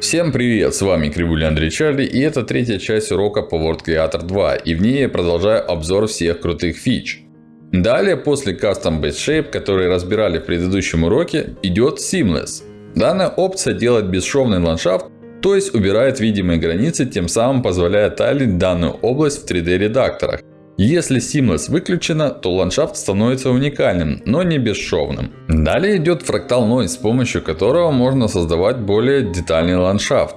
Всем привет, с вами Кривуля Андрей Чарли и это третья часть урока по World Creator 2 и в ней я продолжаю обзор всех крутых фич. Далее после Custom Base Shape, который разбирали в предыдущем уроке, идет Seamless. Данная опция делает бесшовный ландшафт, то есть убирает видимые границы, тем самым позволяя тайлить данную область в 3D редакторах. Если Seamless выключена, то ландшафт становится уникальным, но не бесшовным. Далее идет Fractal Noise, с помощью которого можно создавать более детальный ландшафт.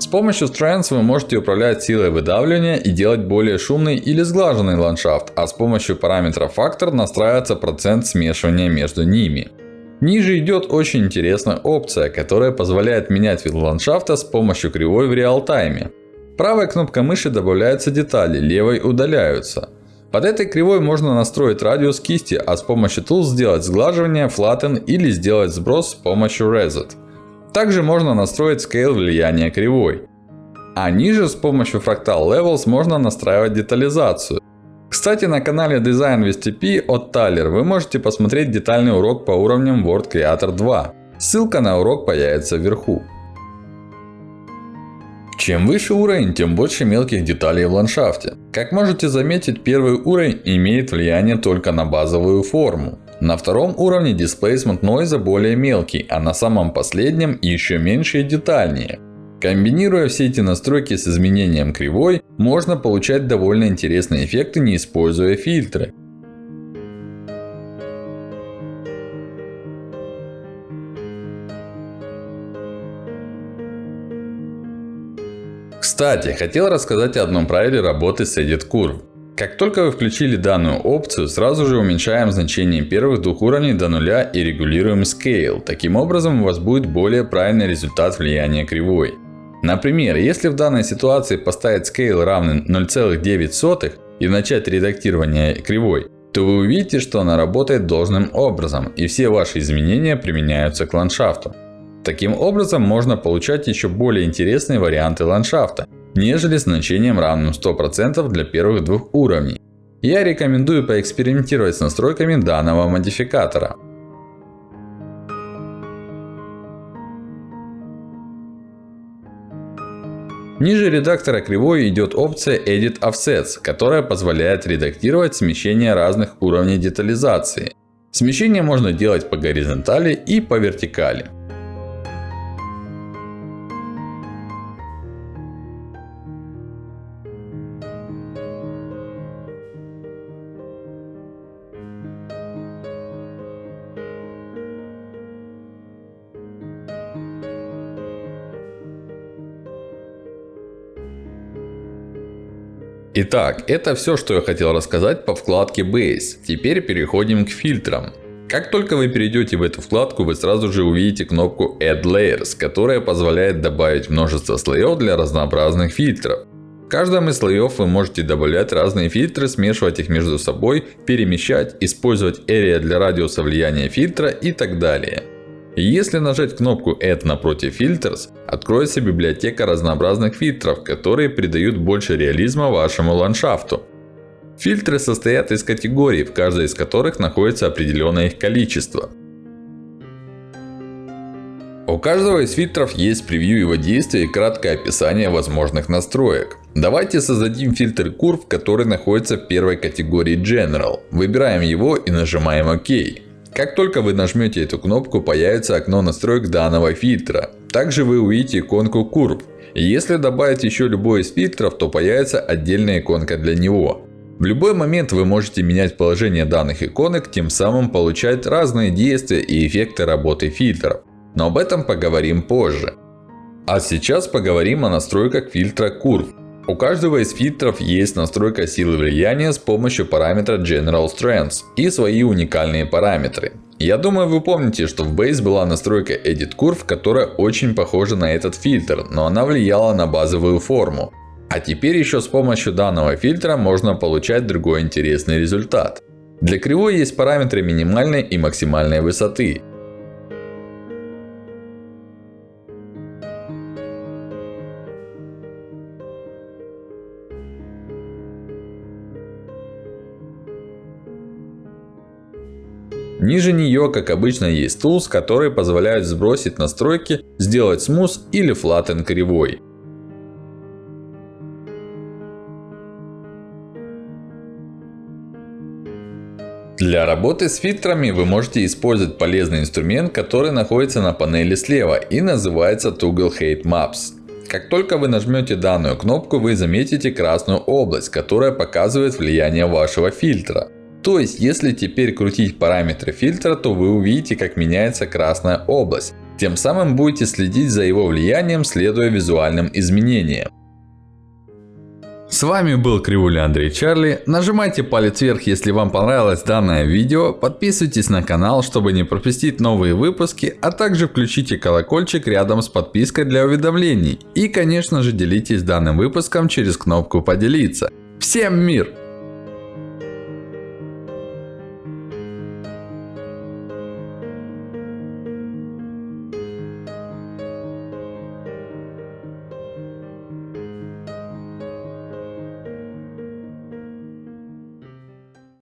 С помощью Strengths вы можете управлять силой выдавливания и делать более шумный или сглаженный ландшафт, а с помощью параметра Factor настраивается процент смешивания между ними. Ниже идет очень интересная опция, которая позволяет менять вид ландшафта с помощью кривой в реал-тайме. Правой кнопкой мыши добавляются детали, левой удаляются. Под этой кривой можно настроить радиус кисти, а с помощью Tools сделать сглаживание, flatten или сделать сброс с помощью Reset. Также можно настроить Scale влияния кривой. А ниже с помощью Fractal Levels можно настраивать детализацию. Кстати, на канале Design with TP от Tyler вы можете посмотреть детальный урок по уровням World Creator 2. Ссылка на урок появится вверху. Чем выше уровень, тем больше мелких деталей в ландшафте. Как можете заметить, первый уровень имеет влияние только на базовую форму. На втором уровне Displacement Noise более мелкий, а на самом последнем еще меньше и детальнее. Комбинируя все эти настройки с изменением кривой, можно получать довольно интересные эффекты, не используя фильтры. Кстати, хотел рассказать о одном правиле работы с Edit Curve. Как только вы включили данную опцию, сразу же уменьшаем значение первых двух уровней до нуля и регулируем Scale. Таким образом, у вас будет более правильный результат влияния кривой. Например, если в данной ситуации поставить Scale равный 0,9 и начать редактирование кривой, то вы увидите, что она работает должным образом и все ваши изменения применяются к ландшафту. Таким образом, можно получать еще более интересные варианты ландшафта, нежели с значением равным 100% для первых двух уровней. Я рекомендую поэкспериментировать с настройками данного модификатора. Ниже редактора кривой идет опция Edit Offsets, которая позволяет редактировать смещение разных уровней детализации. Смещение можно делать по горизонтали и по вертикали. Итак, это все, что я хотел рассказать по вкладке Base. Теперь переходим к фильтрам. Как только вы перейдете в эту вкладку, вы сразу же увидите кнопку Add Layers, которая позволяет добавить множество слоев для разнообразных фильтров. В каждом из слоев вы можете добавлять разные фильтры, смешивать их между собой, перемещать, использовать Area для радиуса влияния фильтра и так далее. Если нажать кнопку Add напротив Filters, откроется библиотека разнообразных фильтров, которые придают больше реализма вашему ландшафту. Фильтры состоят из категорий, в каждой из которых находится определенное их количество. У каждого из фильтров есть превью его действия и краткое описание возможных настроек. Давайте создадим фильтр Curve, который находится в первой категории General. Выбираем его и нажимаем ОК. Как только вы нажмете эту кнопку, появится окно настроек данного фильтра. Также вы увидите иконку Curve. Если добавить еще любой из фильтров, то появится отдельная иконка для него. В любой момент вы можете менять положение данных иконок, тем самым получать разные действия и эффекты работы фильтров. Но об этом поговорим позже. А сейчас поговорим о настройках фильтра Curve. У каждого из фильтров есть настройка силы влияния с помощью параметра General Strengths и свои уникальные параметры. Я думаю вы помните, что в Base была настройка Edit Curve, которая очень похожа на этот фильтр, но она влияла на базовую форму. А теперь еще с помощью данного фильтра можно получать другой интересный результат. Для кривой есть параметры минимальной и максимальной высоты. Ниже нее, как обычно, есть Tools, которые позволяют сбросить настройки, сделать Smooth или Flatten кривой. Для работы с фильтрами вы можете использовать полезный инструмент, который находится на панели слева и называется Toggle Height Maps. Как только вы нажмете данную кнопку, вы заметите красную область, которая показывает влияние вашего фильтра. То есть, если теперь крутить параметры фильтра, то вы увидите, как меняется красная область. Тем самым будете следить за его влиянием, следуя визуальным изменениям. С вами был Кривуля Андрей Чарли. Нажимайте палец вверх, если вам понравилось данное видео. Подписывайтесь на канал, чтобы не пропустить новые выпуски. А также включите колокольчик рядом с подпиской для уведомлений. И конечно же делитесь данным выпуском через кнопку поделиться. Всем мир!